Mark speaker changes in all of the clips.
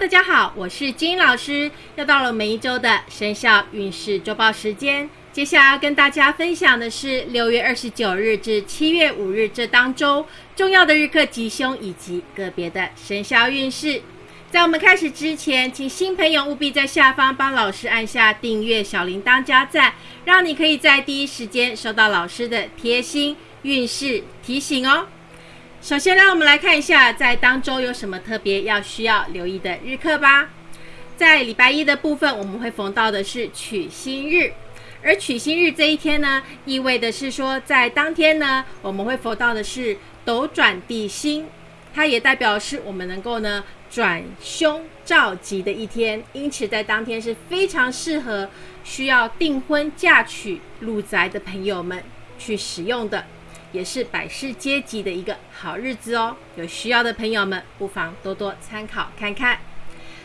Speaker 1: 大家好，我是金老师，又到了每一周的生肖运势周报时间。接下来要跟大家分享的是六月二十九日至七月五日这当周重要的日课吉凶以及个别的生肖运势。在我们开始之前，请新朋友务必在下方帮老师按下订阅、小铃铛加赞，让你可以在第一时间收到老师的贴心运势提醒哦。首先，让我们来看一下在当周有什么特别要需要留意的日课吧。在礼拜一的部分，我们会逢到的是取星日，而取星日这一天呢，意味的是说，在当天呢，我们会逢到的是斗转地星，它也代表是我们能够呢。转凶召吉的一天，因此在当天是非常适合需要订婚嫁娶入宅的朋友们去使用的，也是百事皆吉的一个好日子哦。有需要的朋友们不妨多多参考看看。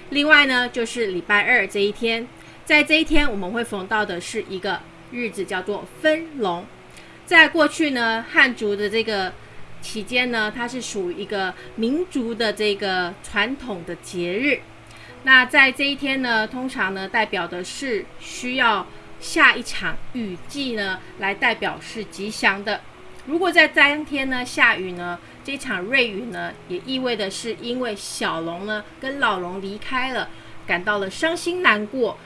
Speaker 1: 另外呢，就是礼拜二这一天，在这一天我们会逢到的是一个日子，叫做分龙。在过去呢，汉族的这个。期间呢，它是属于一个民族的这个传统的节日。那在这一天呢，通常呢代表的是需要下一场雨季呢，来代表是吉祥的。如果在当天呢下雨呢，这场瑞雨呢，也意味的是因为小龙呢跟老龙离开了，感到了伤心难过，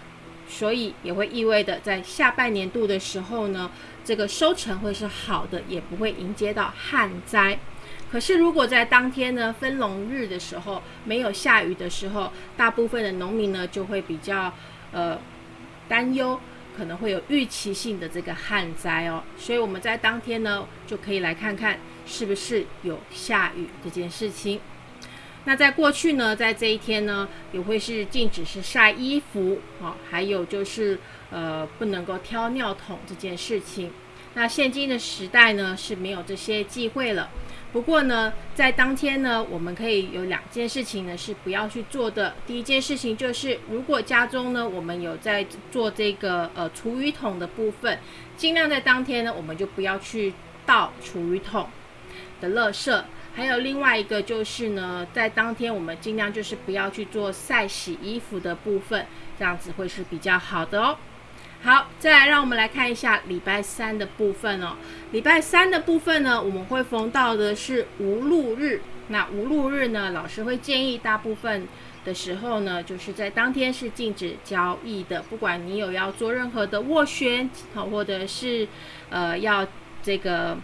Speaker 1: 所以也会意味的在下半年度的时候呢。这个收成会是好的，也不会迎接到旱灾。可是，如果在当天呢分龙日的时候没有下雨的时候，大部分的农民呢就会比较呃担忧，可能会有预期性的这个旱灾哦。所以我们在当天呢就可以来看看是不是有下雨这件事情。那在过去呢，在这一天呢也会是禁止是晒衣服哦，还有就是。呃，不能够挑尿桶这件事情。那现今的时代呢是没有这些忌讳了。不过呢，在当天呢，我们可以有两件事情呢是不要去做的。第一件事情就是，如果家中呢我们有在做这个呃厨余桶的部分，尽量在当天呢我们就不要去倒厨余桶的垃圾。还有另外一个就是呢，在当天我们尽量就是不要去做晒洗衣服的部分，这样子会是比较好的哦。好，再来让我们来看一下礼拜三的部分哦。礼拜三的部分呢，我们会逢到的是无路日。那无路日呢，老师会建议大部分的时候呢，就是在当天是禁止交易的。不管你有要做任何的斡旋，好，或者是呃要这个。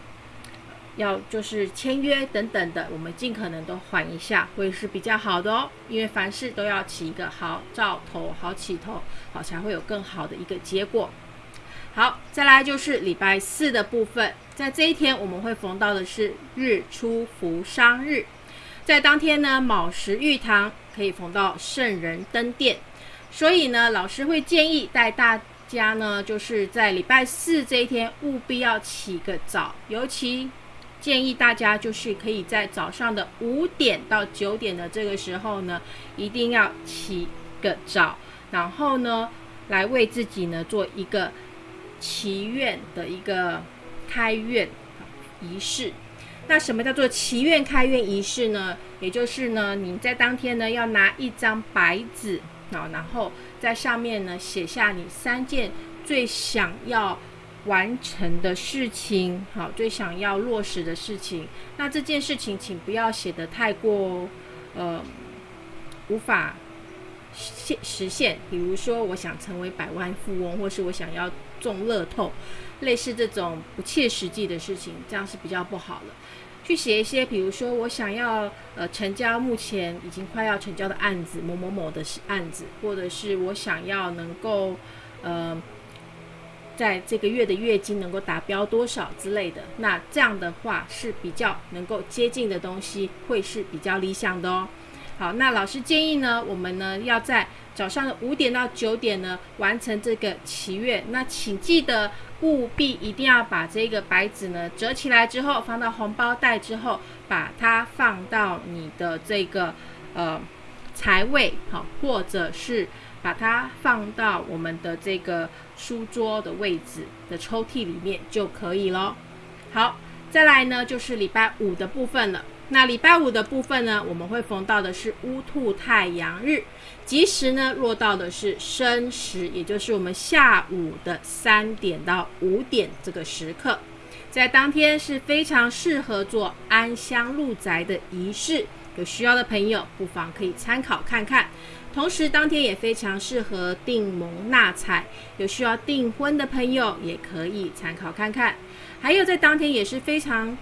Speaker 1: 要就是签约等等的，我们尽可能都缓一下，会是比较好的哦。因为凡事都要起一个好兆头、好起头，好才会有更好的一个结果。好，再来就是礼拜四的部分，在这一天我们会逢到的是日出福商日，在当天呢，卯时玉堂可以逢到圣人登殿，所以呢，老师会建议带大家呢，就是在礼拜四这一天务必要起个早，尤其。建议大家就是可以在早上的五点到九点的这个时候呢，一定要起个早，然后呢，来为自己呢做一个祈愿的一个开愿仪式。那什么叫做祈愿开愿仪式呢？也就是呢，你在当天呢要拿一张白纸啊，然后在上面呢写下你三件最想要。完成的事情，好，最想要落实的事情。那这件事情，请不要写的太过，呃，无法现实现。比如说，我想成为百万富翁，或是我想要中乐透，类似这种不切实际的事情，这样是比较不好的。去写一些，比如说，我想要呃成交目前已经快要成交的案子，某某某的案子，或者是我想要能够呃。在这个月的月经能够达标多少之类的，那这样的话是比较能够接近的东西，会是比较理想的哦。好，那老师建议呢，我们呢要在早上的五点到九点呢完成这个祈愿。那请记得务必一定要把这个白纸呢折起来之后放到红包袋之后，把它放到你的这个呃财位好，或者是。把它放到我们的这个书桌的位置的抽屉里面就可以了。好，再来呢就是礼拜五的部分了。那礼拜五的部分呢，我们会逢到的是乌兔太阳日，吉时呢落到的是申时，也就是我们下午的三点到五点这个时刻，在当天是非常适合做安香入宅的仪式，有需要的朋友不妨可以参考看看。同时，当天也非常适合订盟纳彩，有需要订婚的朋友也可以参考看看。还有在当天也是非常。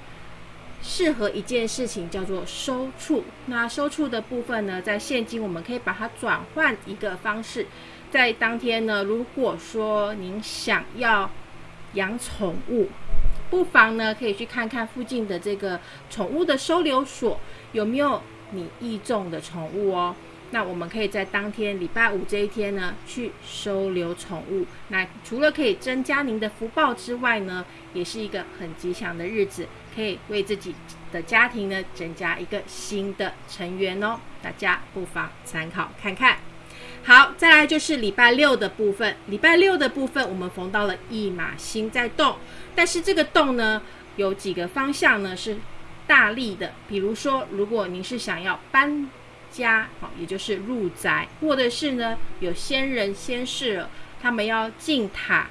Speaker 1: 适合一件事情叫做收处，那收处的部分呢，在现今我们可以把它转换一个方式，在当天呢，如果说您想要养宠物，不妨呢可以去看看附近的这个宠物的收留所有没有你意中的宠物哦。那我们可以在当天礼拜五这一天呢，去收留宠物。那除了可以增加您的福报之外呢，也是一个很吉祥的日子，可以为自己的家庭呢增加一个新的成员哦。大家不妨参考看看。好，再来就是礼拜六的部分。礼拜六的部分，我们逢到了一马星在动，但是这个动呢，有几个方向呢是大力的。比如说，如果您是想要搬。家好，也就是入宅，或者是呢有先人先世，他们要进塔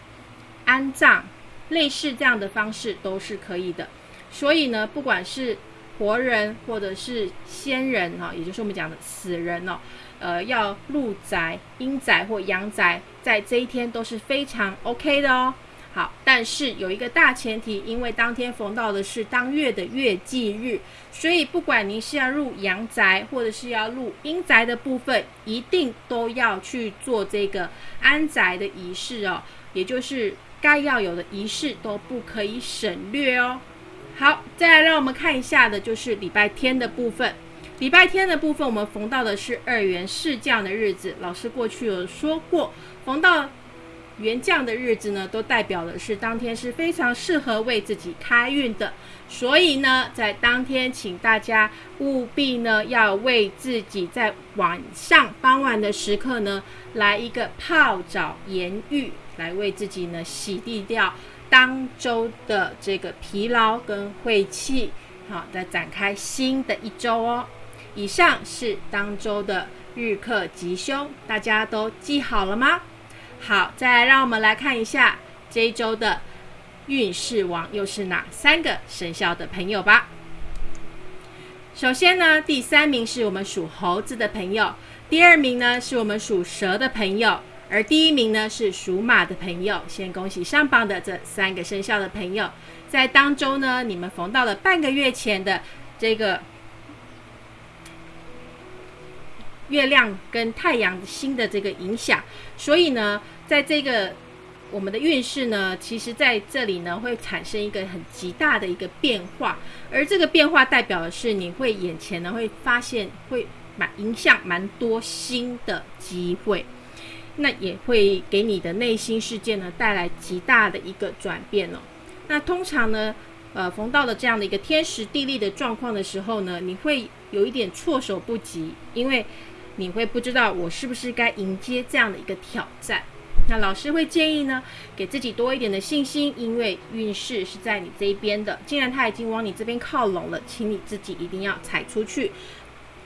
Speaker 1: 安葬，类似这样的方式都是可以的。所以呢，不管是活人或者是先人哈，也就是我们讲的死人哦，呃，要入宅、阴宅或阳宅，在这一天都是非常 OK 的哦。好，但是有一个大前提，因为当天逢到的是当月的月忌日，所以不管您是要入阳宅或者是要入阴宅的部分，一定都要去做这个安宅的仪式哦，也就是该要有的仪式都不可以省略哦。好，再来让我们看一下的就是礼拜天的部分。礼拜天的部分，我们逢到的是二元四降的日子，老师过去有说过，逢到。元将的日子呢，都代表的是当天是非常适合为自己开运的，所以呢，在当天，请大家务必呢，要为自己在晚上傍晚的时刻呢，来一个泡澡盐浴，来为自己呢洗涤掉当周的这个疲劳跟晦气，好，再展开新的一周哦。以上是当周的日课吉凶，大家都记好了吗？好，再让我们来看一下这一周的运势王又是哪三个生肖的朋友吧。首先呢，第三名是我们属猴子的朋友，第二名呢是我们属蛇的朋友，而第一名呢是属马的朋友。先恭喜上榜的这三个生肖的朋友，在当中呢，你们逢到了半个月前的这个。月亮跟太阳星的这个影响，所以呢，在这个我们的运势呢，其实在这里呢会产生一个很极大的一个变化，而这个变化代表的是你会眼前呢会发现会蛮影响蛮多新的机会，那也会给你的内心世界呢带来极大的一个转变哦。那通常呢，呃，逢到了这样的一个天时地利的状况的时候呢，你会有一点措手不及，因为。你会不知道我是不是该迎接这样的一个挑战？那老师会建议呢，给自己多一点的信心，因为运势是在你这边的。既然它已经往你这边靠拢了，请你自己一定要踩出去，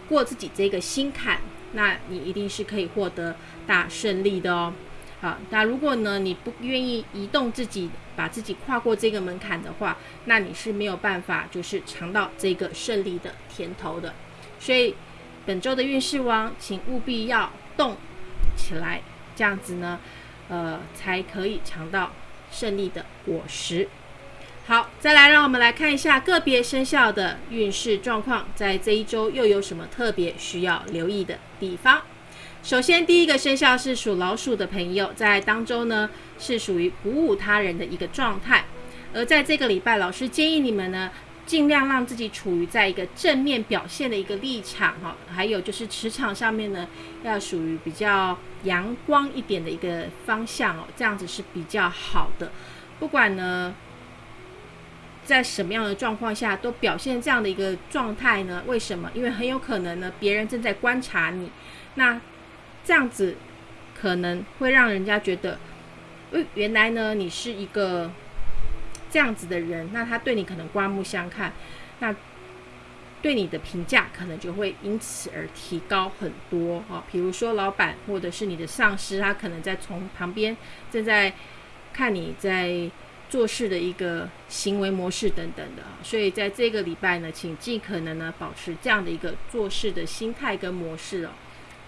Speaker 1: 过自己这个心坎，那你一定是可以获得大胜利的哦。好，那如果呢你不愿意移动自己，把自己跨过这个门槛的话，那你是没有办法就是尝到这个胜利的甜头的。所以。本周的运势王，请务必要动起来，这样子呢，呃，才可以尝到胜利的果实。好，再来让我们来看一下个别生肖的运势状况，在这一周又有什么特别需要留意的地方？首先，第一个生肖是属老鼠的朋友，在当中呢是属于鼓舞他人的一个状态，而在这个礼拜，老师建议你们呢。尽量让自己处于在一个正面表现的一个立场哈，还有就是磁场上面呢，要属于比较阳光一点的一个方向哦，这样子是比较好的。不管呢在什么样的状况下都表现这样的一个状态呢？为什么？因为很有可能呢，别人正在观察你，那这样子可能会让人家觉得，呃，原来呢你是一个。这样子的人，那他对你可能刮目相看，那对你的评价可能就会因此而提高很多哦。比如说老板或者是你的上司，他可能在从旁边正在看你在做事的一个行为模式等等的。所以在这个礼拜呢，请尽可能呢保持这样的一个做事的心态跟模式哦，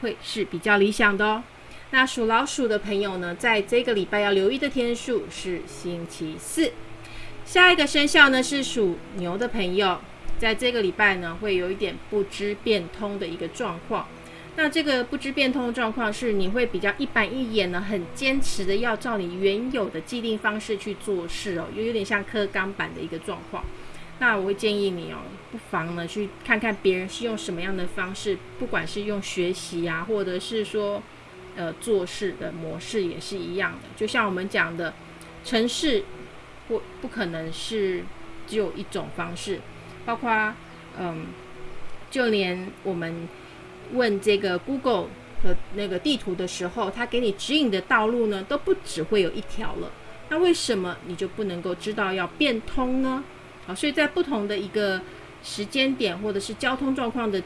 Speaker 1: 会是比较理想的哦。那属老鼠的朋友呢，在这个礼拜要留意的天数是星期四。下一个生肖呢是属牛的朋友，在这个礼拜呢会有一点不知变通的一个状况。那这个不知变通的状况是你会比较一板一眼呢，很坚持的要照你原有的既定方式去做事哦，又有点像刻钢板的一个状况。那我会建议你哦，不妨呢去看看别人是用什么样的方式，不管是用学习啊，或者是说。呃，做事的模式也是一样的，就像我们讲的，城市不不可能是只有一种方式，包括嗯，就连我们问这个 Google 的那个地图的时候，它给你指引的道路呢，都不只会有一条了。那为什么你就不能够知道要变通呢？好，所以在不同的一个时间点，或者是交通状况的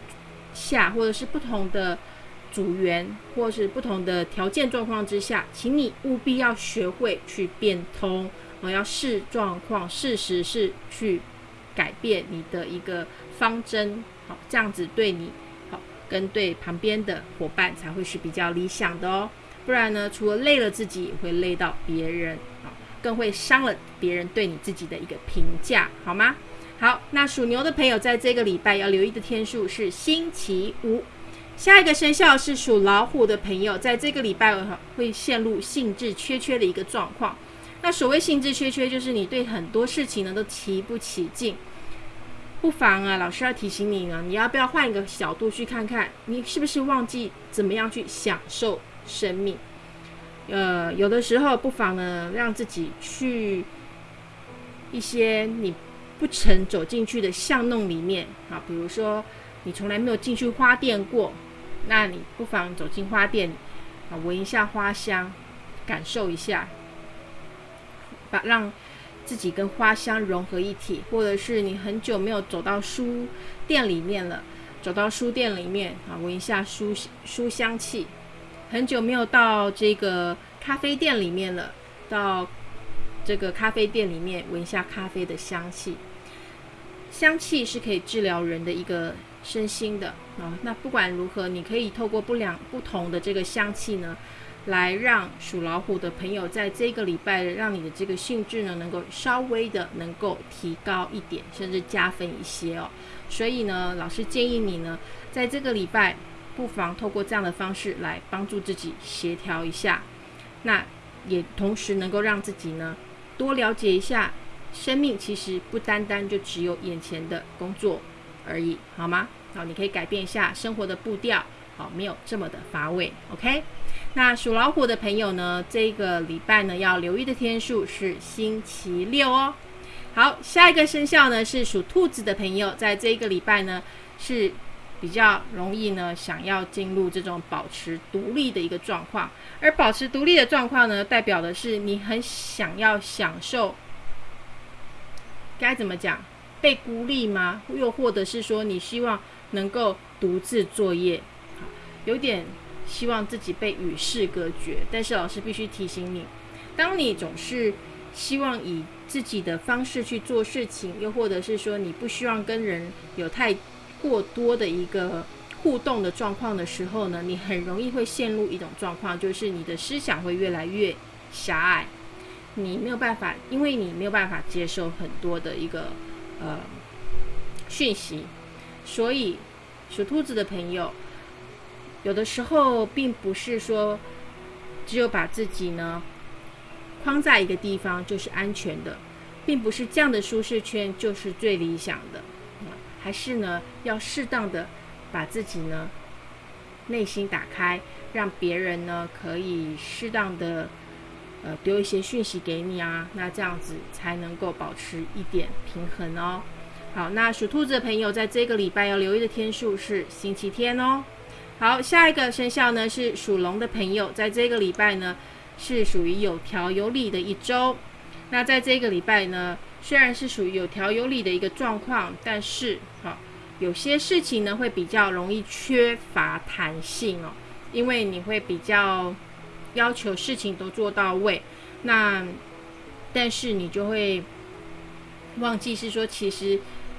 Speaker 1: 下，或者是不同的。组员或是不同的条件状况之下，请你务必要学会去变通，我要视状况、事实是去改变你的一个方针，好，这样子对你好，跟对旁边的伙伴才会是比较理想的哦。不然呢，除了累了自己，也会累到别人，好，更会伤了别人对你自己的一个评价，好吗？好，那属牛的朋友在这个礼拜要留意的天数是星期五。下一个生肖是属老虎的朋友，在这个礼拜会陷入兴致缺缺的一个状况。那所谓兴致缺缺，就是你对很多事情呢都提不起劲。不妨啊，老师要提醒你呢，你要不要换一个角度去看看，你是不是忘记怎么样去享受生命？呃，有的时候不妨呢，让自己去一些你不曾走进去的巷弄里面啊，比如说你从来没有进去花店过。那你不妨走进花店，啊，闻一下花香，感受一下，把让自己跟花香融合一体。或者是你很久没有走到书店里面了，走到书店里面啊，闻一下书书香气。很久没有到这个咖啡店里面了，到这个咖啡店里面闻一下咖啡的香气。香气是可以治疗人的一个。身心的啊，那不管如何，你可以透过不两不同的这个香气呢，来让属老虎的朋友在这个礼拜，让你的这个兴致呢，能够稍微的能够提高一点，甚至加分一些哦。所以呢，老师建议你呢，在这个礼拜，不妨透过这样的方式来帮助自己协调一下，那也同时能够让自己呢，多了解一下，生命其实不单单就只有眼前的工作。而已，好吗？好，你可以改变一下生活的步调，好，没有这么的乏味。OK，那属老虎的朋友呢，这个礼拜呢要留意的天数是星期六哦。好，下一个生肖呢是属兔子的朋友，在这个礼拜呢是比较容易呢想要进入这种保持独立的一个状况，而保持独立的状况呢，代表的是你很想要享受，该怎么讲？被孤立吗？又或者是说你希望能够独自作业，有点希望自己被与世隔绝。但是老师必须提醒你，当你总是希望以自己的方式去做事情，又或者是说你不希望跟人有太过多的一个互动的状况的时候呢，你很容易会陷入一种状况，就是你的思想会越来越狭隘，你没有办法，因为你没有办法接受很多的一个。呃，讯息，所以属兔子的朋友，有的时候并不是说只有把自己呢框在一个地方就是安全的，并不是这样的舒适圈就是最理想的，还是呢要适当的把自己呢内心打开，让别人呢可以适当的。呃，丢一些讯息给你啊，那这样子才能够保持一点平衡哦。好，那属兔子的朋友在这个礼拜要留意的天数是星期天哦。好，下一个生肖呢是属龙的朋友，在这个礼拜呢是属于有条有理的一周。那在这个礼拜呢，虽然是属于有条有理的一个状况，但是好，有些事情呢会比较容易缺乏弹性哦，因为你会比较要求事情都做到位，那但是你就会忘记是说其实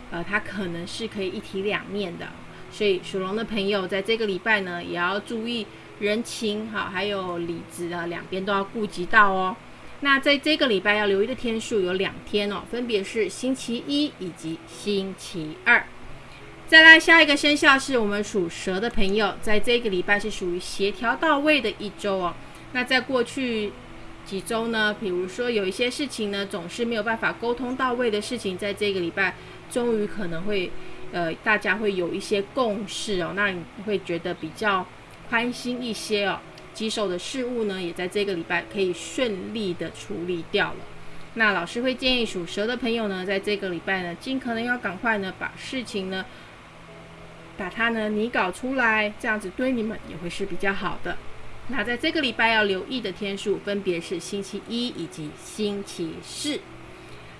Speaker 1: 呃它可能是可以一体两面的，所以属龙的朋友在这个礼拜呢也要注意人情好，还有理智啊两边都要顾及到哦。那在这个礼拜要留意的天数有两天哦，分别是星期一以及星期二。再来下一个生肖是我们属蛇的朋友，在这个礼拜是属于协调到位的一周哦。那在过去几周呢，比如说有一些事情呢，总是没有办法沟通到位的事情，在这个礼拜终于可能会，呃，大家会有一些共识哦，那你会觉得比较宽心一些哦。棘手的事物呢，也在这个礼拜可以顺利的处理掉了。那老师会建议属蛇的朋友呢，在这个礼拜呢，尽可能要赶快呢，把事情呢，把它呢拟稿出来，这样子对你们也会是比较好的。那在这个礼拜要留意的天数，分别是星期一以及星期四。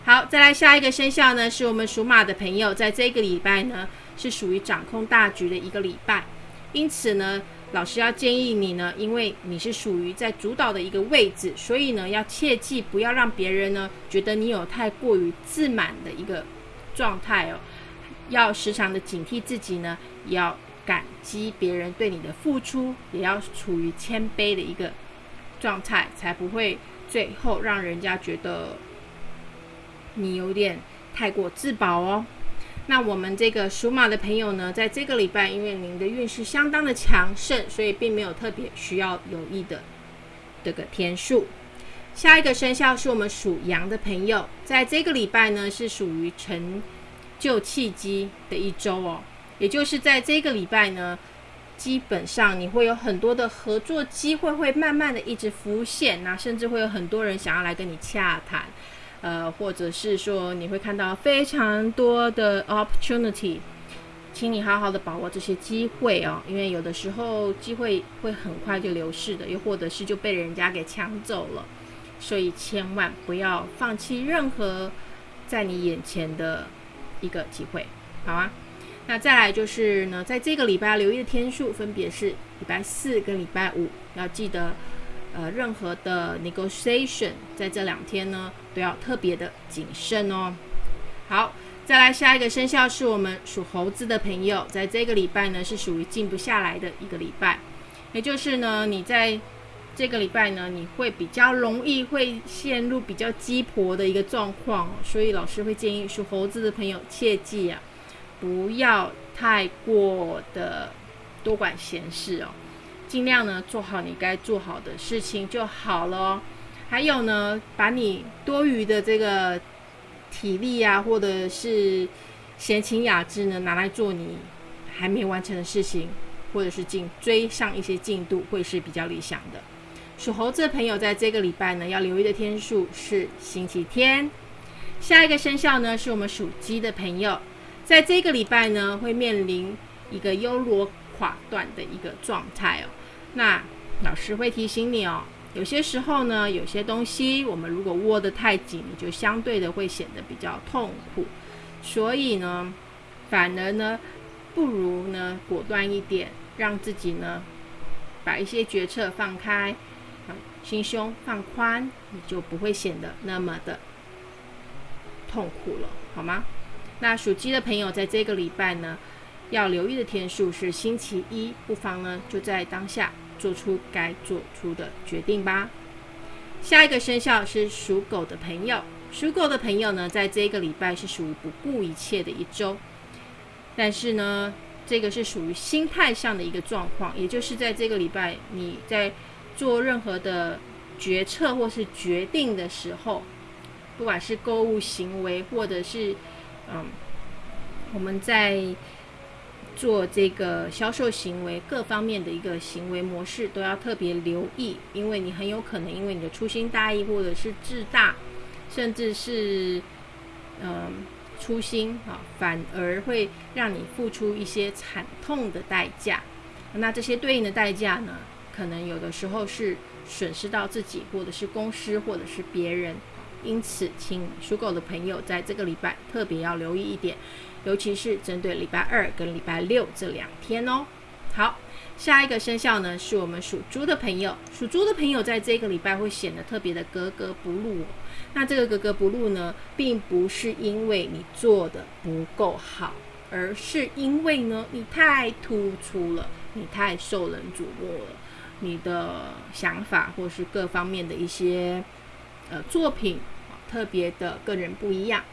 Speaker 1: 好，再来下一个生肖呢，是我们属马的朋友，在这个礼拜呢，是属于掌控大局的一个礼拜，因此呢。老师要建议你呢，因为你是属于在主导的一个位置，所以呢，要切记不要让别人呢觉得你有太过于自满的一个状态哦。要时常的警惕自己呢，也要感激别人对你的付出，也要处于谦卑的一个状态，才不会最后让人家觉得你有点太过自保哦。那我们这个属马的朋友呢，在这个礼拜，因为您的运势相当的强盛，所以并没有特别需要留意的这个天数。下一个生肖是我们属羊的朋友，在这个礼拜呢，是属于成就契机的一周哦。也就是在这个礼拜呢，基本上你会有很多的合作机会，会慢慢的一直浮现，那甚至会有很多人想要来跟你洽谈。呃，或者是说你会看到非常多的 opportunity，请你好好的把握这些机会哦，因为有的时候机会会很快就流逝的，又或者是就被人家给抢走了，所以千万不要放弃任何在你眼前的一个机会，好啊。那再来就是呢，在这个礼拜留意的天数分别是礼拜四跟礼拜五，要记得。呃，任何的 negotiation 在这两天呢，都要特别的谨慎哦。好，再来下一个生肖是我们属猴子的朋友，在这个礼拜呢，是属于静不下来的一个礼拜，也就是呢，你在这个礼拜呢，你会比较容易会陷入比较鸡婆的一个状况，所以老师会建议属猴子的朋友切记啊，不要太过的多管闲事哦。尽量呢做好你该做好的事情就好了。还有呢，把你多余的这个体力啊，或者是闲情雅致呢，拿来做你还没完成的事情，或者是进追上一些进度，会是比较理想的。属猴子的朋友在这个礼拜呢，要留意的天数是星期天。下一个生肖呢，是我们属鸡的朋友，在这个礼拜呢，会面临一个优罗垮断的一个状态哦。那老师会提醒你哦，有些时候呢，有些东西我们如果握得太紧，就相对的会显得比较痛苦。所以呢，反而呢，不如呢果断一点，让自己呢把一些决策放开，心胸放宽，你就不会显得那么的痛苦了，好吗？那属鸡的朋友在这个礼拜呢，要留意的天数是星期一，不妨呢就在当下。做出该做出的决定吧。下一个生肖是属狗的朋友，属狗的朋友呢，在这个礼拜是属于不顾一切的一周，但是呢，这个是属于心态上的一个状况，也就是在这个礼拜你在做任何的决策或是决定的时候，不管是购物行为，或者是嗯，我们在。做这个销售行为各方面的一个行为模式都要特别留意，因为你很有可能因为你的粗心大意或者是自大，甚至是嗯粗心啊，反而会让你付出一些惨痛的代价。那这些对应的代价呢，可能有的时候是损失到自己，或者是公司，或者是别人。因此，请属狗的朋友在这个礼拜特别要留意一点，尤其是针对礼拜二跟礼拜六这两天哦。好，下一个生肖呢是我们属猪的朋友，属猪的朋友在这个礼拜会显得特别的格格不入。那这个格格不入呢，并不是因为你做的不够好，而是因为呢你太突出了，你太受人瞩目了，你的想法或是各方面的一些呃作品特别的个人不一样。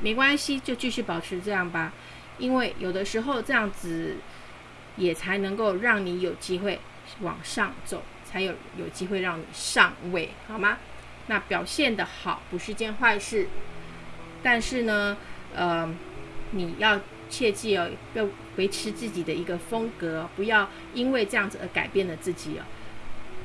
Speaker 1: 没关系，就继续保持这样吧，因为有的时候这样子。也才能够让你有机会往上走，才有有机会让你上位，好吗？那表现的好不是件坏事，但是呢，呃，你要切记哦，要维持自己的一个风格，不要因为这样子而改变了自己哦，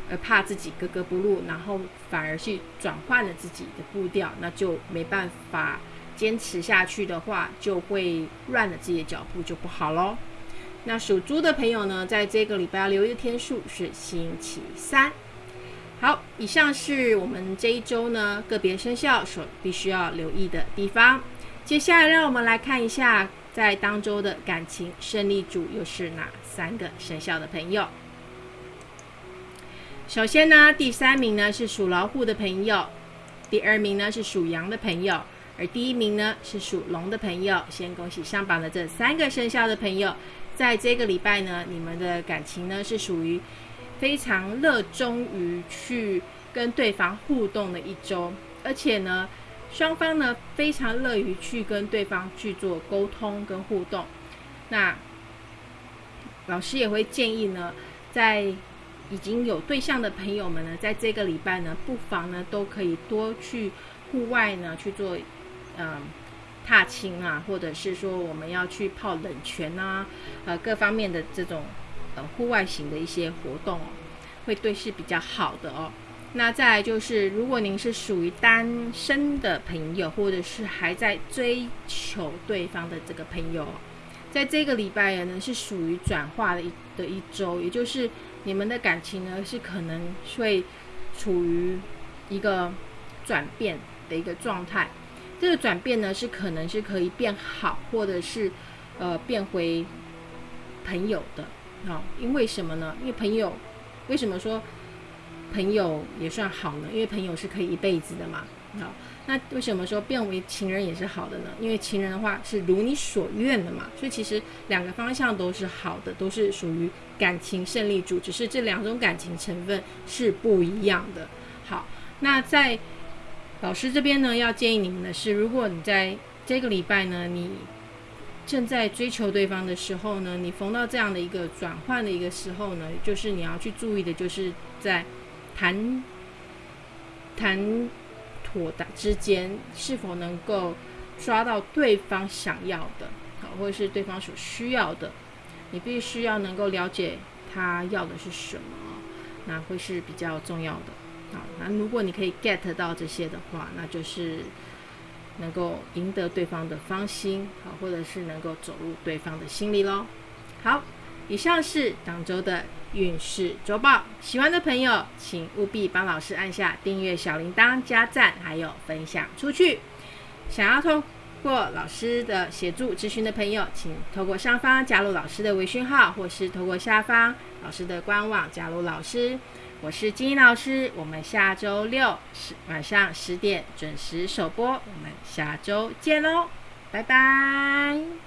Speaker 1: 而怕自己格格不入，然后反而去转换了自己的步调，那就没办法坚持下去的话，就会乱了自己的脚步，就不好喽。那属猪的朋友呢，在这个礼拜要留意的天数是星期三。好，以上是我们这一周呢个别生肖所必须要留意的地方。接下来，让我们来看一下在当周的感情胜利组又是哪三个生肖的朋友。首先呢，第三名呢是属老虎的朋友，第二名呢是属羊的朋友，而第一名呢是属龙的朋友。先恭喜上榜的这三个生肖的朋友。在这个礼拜呢，你们的感情呢是属于非常热衷于去跟对方互动的一周，而且呢，双方呢非常乐于去跟对方去做沟通跟互动。那老师也会建议呢，在已经有对象的朋友们呢，在这个礼拜呢，不妨呢都可以多去户外呢去做，嗯。踏青啊，或者是说我们要去泡冷泉啊，呃，各方面的这种呃户外型的一些活动哦，会对是比较好的哦。那再来就是，如果您是属于单身的朋友，或者是还在追求对方的这个朋友，在这个礼拜呢是属于转化的一的一周，也就是你们的感情呢是可能会处于一个转变的一个状态。这个转变呢，是可能是可以变好，或者是，呃，变回朋友的，好，因为什么呢？因为朋友，为什么说朋友也算好呢？因为朋友是可以一辈子的嘛，好，那为什么说变为情人也是好的呢？因为情人的话是如你所愿的嘛，所以其实两个方向都是好的，都是属于感情胜利组，只是这两种感情成分是不一样的。好，那在。老师这边呢，要建议你们的是，如果你在这个礼拜呢，你正在追求对方的时候呢，你逢到这样的一个转换的一个时候呢，就是你要去注意的，就是在谈谈妥的之间，是否能够抓到对方想要的，好，或者是对方所需要的，你必须要能够了解他要的是什么，那会是比较重要的。好，那如果你可以 get 到这些的话，那就是能够赢得对方的芳心，好，或者是能够走入对方的心里喽。好，以上是当周的运势周报，喜欢的朋友请务必帮老师按下订阅小铃铛、加赞，还有分享出去。想要通过老师的协助咨询的朋友，请透过上方加入老师的微信号，或是透过下方老师的官网加入老师。我是金英老师，我们下周六十晚上十点准时首播，我们下周见喽，拜拜。